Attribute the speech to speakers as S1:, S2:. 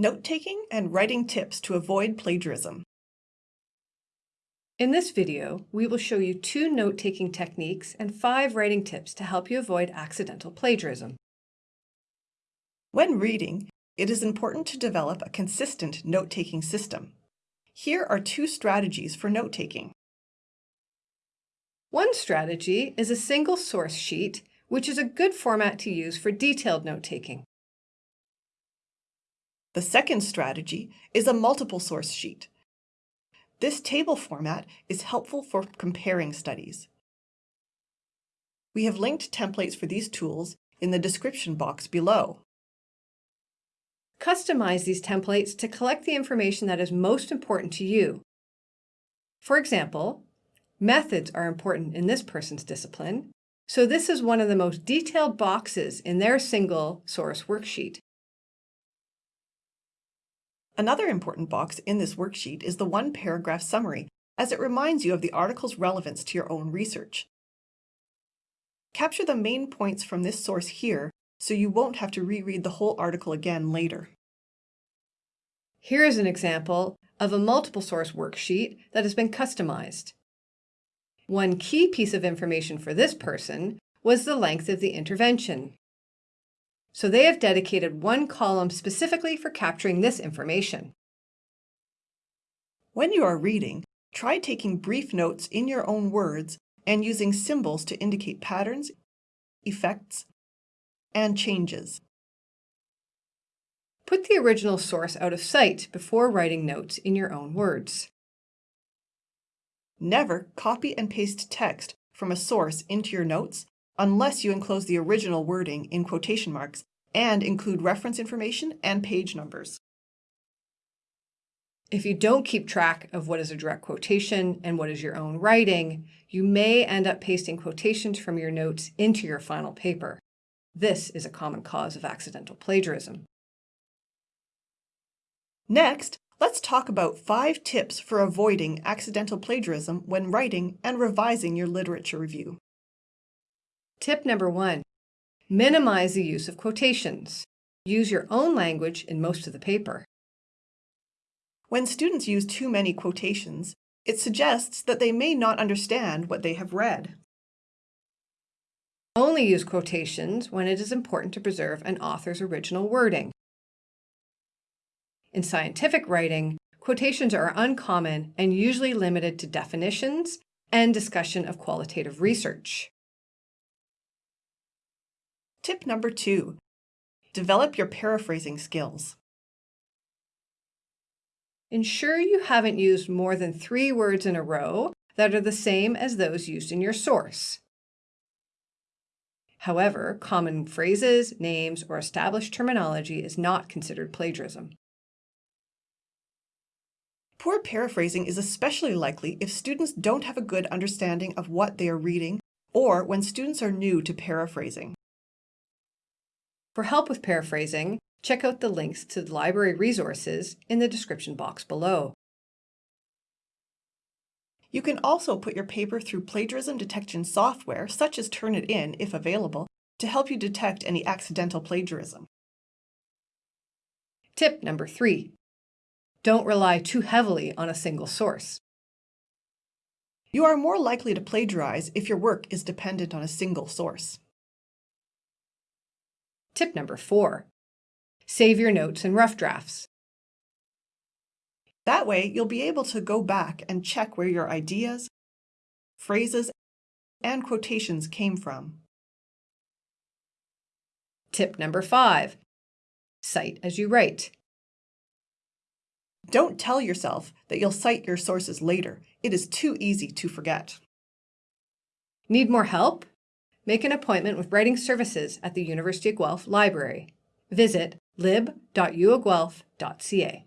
S1: Note-taking and writing tips to avoid plagiarism.
S2: In this video, we will show you two note-taking techniques and five writing tips to help you avoid accidental plagiarism.
S1: When reading, it is important to develop a consistent note-taking system. Here are two strategies for note-taking.
S2: One strategy is a single source sheet, which is a good format to use for detailed note-taking.
S1: The second strategy is a multiple source sheet. This table format is helpful for comparing studies. We have linked templates for these tools in the description box below.
S2: Customize these templates to collect the information that is most important to you. For example, methods are important in this person's discipline, so this is one of the most detailed boxes in their single source worksheet.
S1: Another important box in this worksheet is the one paragraph summary, as it reminds you of the article's relevance to your own research. Capture the main points from this source here so you won't have to reread the whole article again later.
S2: Here is an example of a multiple source worksheet that has been customized. One key piece of information for this person was the length of the intervention. So they have dedicated one column specifically for capturing this information.
S1: When you are reading, try taking brief notes in your own words and using symbols to indicate patterns, effects, and changes.
S2: Put the original source out of sight before writing notes in your own words.
S1: Never copy and paste text from a source into your notes unless you enclose the original wording in quotation marks and include reference information and page numbers.
S2: If you don't keep track of what is a direct quotation and what is your own writing, you may end up pasting quotations from your notes into your final paper. This is a common cause of accidental plagiarism.
S1: Next, let's talk about five tips for avoiding accidental plagiarism when writing and revising your literature review.
S2: Tip number one, minimize the use of quotations. Use your own language in most of the paper.
S1: When students use too many quotations, it suggests that they may not understand what they have read.
S2: Only use quotations when it is important to preserve an author's original wording. In scientific writing, quotations are uncommon and usually limited to definitions and discussion of qualitative research.
S1: Tip number two, develop your paraphrasing skills.
S2: Ensure you haven't used more than three words in a row that are the same as those used in your source. However, common phrases, names, or established terminology is not considered plagiarism.
S1: Poor paraphrasing is especially likely if students don't have a good understanding of what they are reading or when students are new to paraphrasing.
S2: For help with paraphrasing, check out the links to the library resources in the description box below.
S1: You can also put your paper through plagiarism detection software, such as Turnitin if available, to help you detect any accidental plagiarism.
S2: Tip number three, don't rely too heavily on a single source.
S1: You are more likely to plagiarize if your work is dependent on a single source.
S2: Tip number four, save your notes and rough drafts.
S1: That way, you'll be able to go back and check where your ideas, phrases, and quotations came from.
S2: Tip number five, cite as you write.
S1: Don't tell yourself that you'll cite your sources later. It is too easy to forget.
S2: Need more help? Make an appointment with Writing Services at the University of Guelph Library. Visit lib.uoguelph.ca.